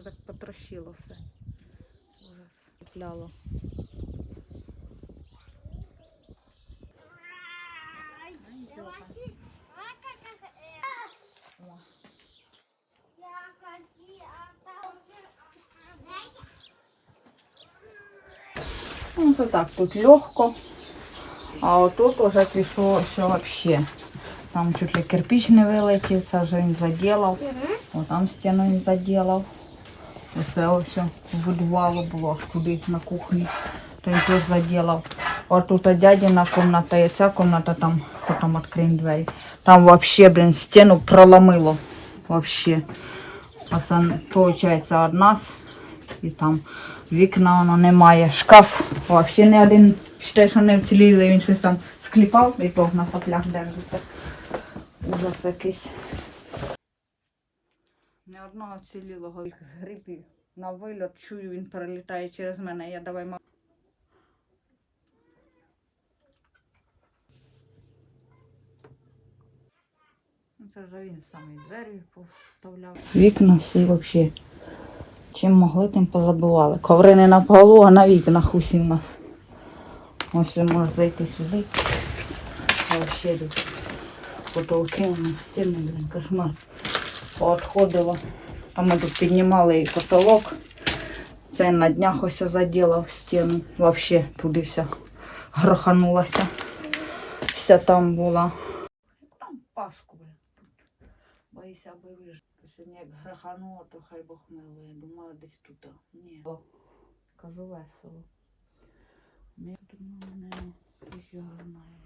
Це так потрощило все. Ужас. Пляло. О. Ну, це так, тут легко. А отут уже пішло все вообще. Там чуть ли кирпич не вилетів, це вже він заділав. О, там стіну він заділав. Оце ось підвалу було аж туди на кухні. То він теж заділав. От тут дядіна кімната і ця кімната там, потім відкриємо двері. Там вообще, блін, стіну проломило. Вообще. А це, виходить, од нас. І там вікна воно немає. Шкаф взагалі не один. Считай, що не вціліли, він щось там скліпав і то на соплях держиться. Ужас якийсь. Не одного цілілого їх згріб і на вильот чую, він перелітає через мене. Я давай ма- Ну, Це вже він сам і двері поставляв. Вікна всі взагалі. Чим могли, тим позабивали. Коври не на полу, а на вікнах усі в нас. Ось ви можете зайти сюди. А Вообще тут потолки у нас стіни, блин, кошмар. Поотходило. Там ми тут піднімали і потолок. Це на днях ось заділав стіну. Вообще туди вся гроханулася. Вся там була. Там паску. Боюся, аби вижив. Сьогодні як грохануло, то хай Бог милує. Думаю, десь тут. Ні. Кажу весело. Ми думаю, не якийсь його знає,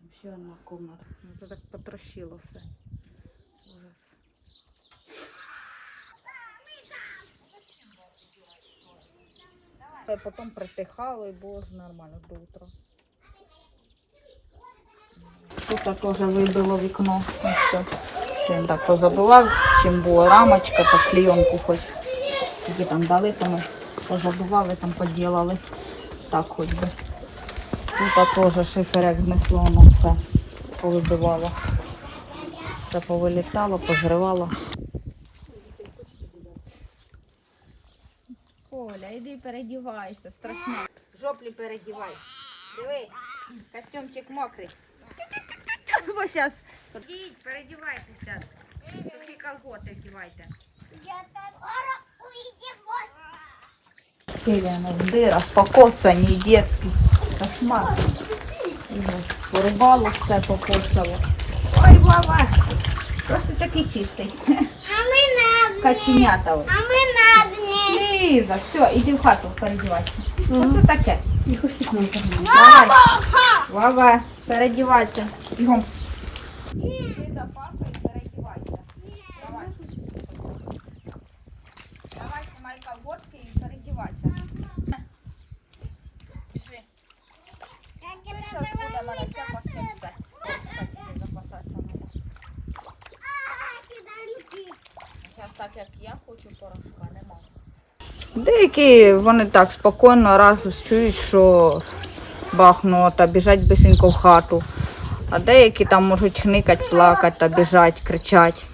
як ще одна комната. Ну, Це так потрощило все. Ужас. Потім притихало і було нормально до утра. Тут теж вибило вікно. Ну, все. Він так позабивав, чим була рамочка, так клейонку хоч. Які там дали, то ми позабивали, там поділали. Так хоч би. Тут теж шифер як знесло, воно все повибивало. Все повилітало, позривало. Оля, іди передівайся, страшно. Жоплі передівай. Диви, костюмчик мокрий. Бо зараз. Ідіть, передівайтеся. Сухі колготи вдівайте. Стеляно в дырах, покоцані, детські. Кошмар. Порубало все покоцало. Ой, Вова, просто такий чистий. А ми на Каченята. ось. а ми на дні. Ліза, все, іди в хату передівайся. Що це таке? Їх усіх нам. Давай. Вова, передівайся. Бігом. Іди до папи і передівайся. Давай. Давай, знімай колготки і передівайся. Пішли. Це зараз буде мене все по всім все. Кстати, запасатися треба. Зараз так, хочу, порошка нема. Деякі вони так спокійно раз чують, що бахнуло та біжать бисенько в хату. А деякі там можуть хникати, плакати та біжать, кричать,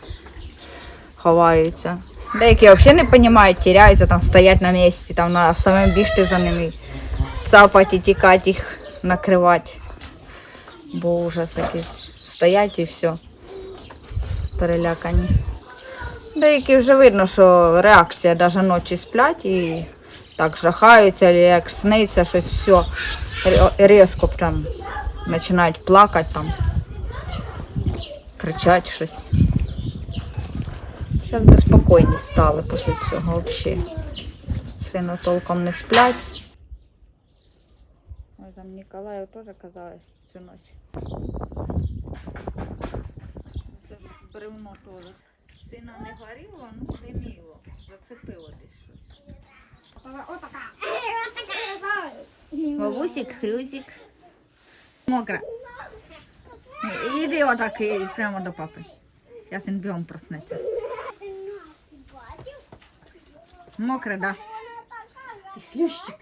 ховаються. Деякі взагалі не розуміють, тіряються, там стоять на місці, там на самим бігти за ними, цапати, тікати їх, накривати. Бо стоять і все. Перелякані. Деякі вже видно, що реакція навіть ночі сплять і так жахаються, як сниться щось все. Різко прям починають плакати там, кричать щось. Зараз безпокійні стали після цього взагалі. Сину толком не сплять. Там Ніколаю теж казали цю ніч. Це ж бревно теж. Сина не горіло, ну диміло. Зацепило десь щось. Бабусик, хрюзик. Мокро. Іди отак і прямо до папи. Зараз він бігом проснеться. Мокре, да? Хлющик.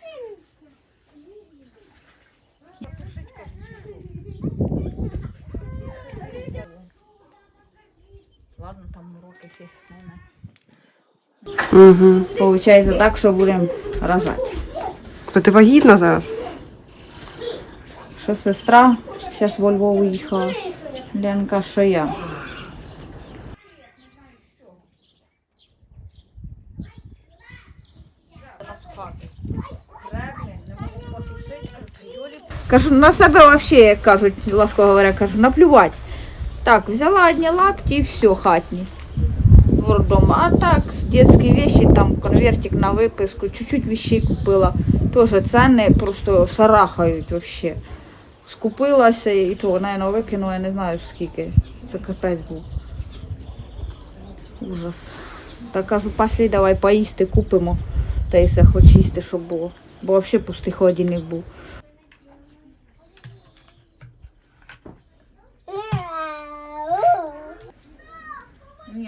Там з ними. Угу. Получається так, що будемо рожати. То ти вагітна зараз? Що сестра зараз во Львов їхала. Ленка, що я. Кажу, на себе вообще, як кажуть, ласково говоря, кажу, наплювати. Так, взяла одні лапті і все, хатні. Дома. А так, детські вещи, там конвертик на виписку, чуть-чуть вещей купила. Тоже ціни просто шарахають вообще. Скупилася і то, наверное, викинула, я не знаю скільки. Це капець був. Ужас. Та кажу, пошли, давай поїсти купимо. Та й все хоч їсти, щоб було. Бо взагалі пустий холодильник був.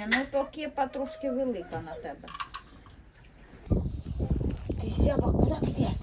Ні, ну то кепа трошки велика на тебе. Ти зяба, куди ти йдеш?